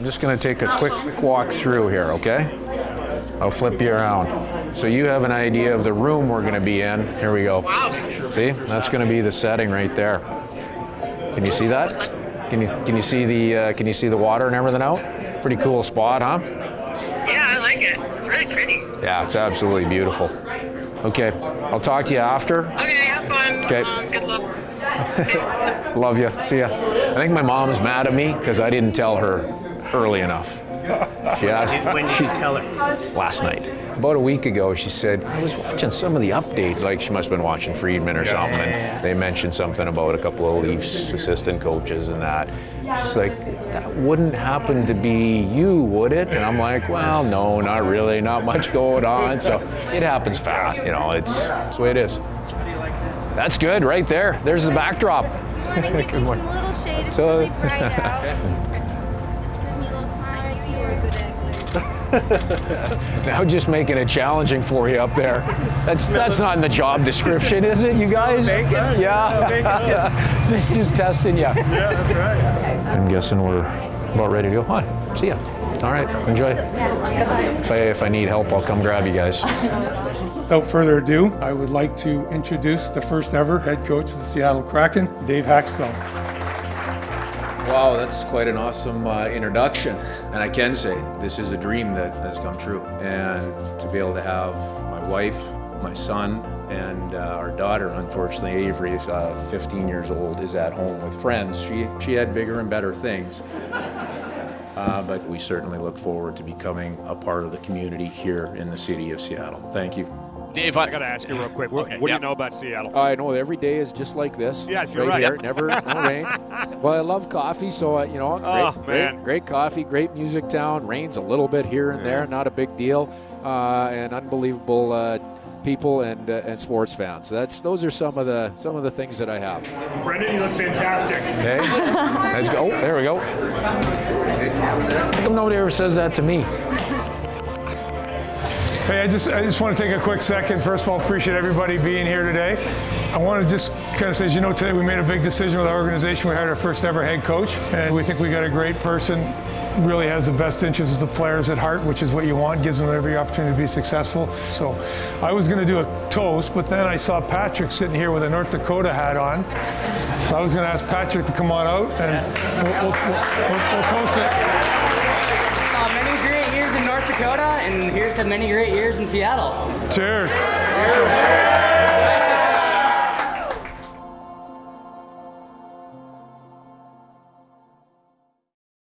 I'm just going to take a quick, walk through here, okay? I'll flip you around. So you have an idea of the room we're going to be in. Here we go. See? That's going to be the setting right there. Can you see that? Can you can you see the uh, can you see the water and everything out? Pretty cool spot, huh? Yeah, I like it. It's really pretty. Yeah, it's absolutely beautiful. Okay, I'll talk to you after. Okay, have fun. Okay. Um, good luck. Love you. See ya. I think my mom's mad at me because I didn't tell her early enough. She asked When did you tell her? last night. About a week ago, she said, I was watching some of the updates, like she must have been watching Friedman or something, and they mentioned something about a couple of Leafs assistant coaches and that. She's like, that wouldn't happen to be you, would it? And I'm like, well, no, not really, not much going on. So it happens fast, you know, it's, it's the way it is. That's good, right there. There's the backdrop. morning. Give me some little shade. It's So- really bright out. Now just making it challenging for you up there. That's that's not in the job description, is it, you guys? Yeah. just just testing you. Yeah, that's right. I'm guessing we're about ready to go. Hi. See ya. All right. Enjoy. If I, if I need help, I'll come grab you guys. Without further ado, I would like to introduce the first ever head coach of the Seattle Kraken, Dave Hakstol. Wow, that's quite an awesome uh, introduction. And I can say this is a dream that has come true. And to be able to have my wife, my son, and uh, our daughter, unfortunately, Avery, is uh, 15 years old, is at home with friends. She, she had bigger and better things. Uh, but we certainly look forward to becoming a part of the community here in the city of Seattle. Thank you. Dave, I got to ask you real quick. What, Okay, what yeah. do you know about Seattle? I know every day is just like this. Yes, you're right. here, never no rain. Well, I love coffee, so uh, you know, great, Oh, man. great, great coffee, great music town. Rains a little bit here and there, not a big deal, uh, and unbelievable uh, people and uh, and sports fans. That's those are some of the some of the things that I have. Brendan, you look fantastic. Okay, let's go. Oh, there we go. How come nobody ever says that to me? Hey, I just I just want to take a quick second. First of all, appreciate everybody being here today. I want to just kind of say, as you know, today we made a big decision with our organization. We hired our first ever head coach, and we think we got a great person. Really has the best interests of the players at heart, which is what you want. Gives them every opportunity to be successful. So, I was going to do a toast, but then I saw Patrick sitting here with a North Dakota hat on. So I was going to ask Patrick to come on out, and we'll, we'll, we'll, we'll, we'll toast it. Dakota, and here's to many great years in Seattle. Cheers. Cheers.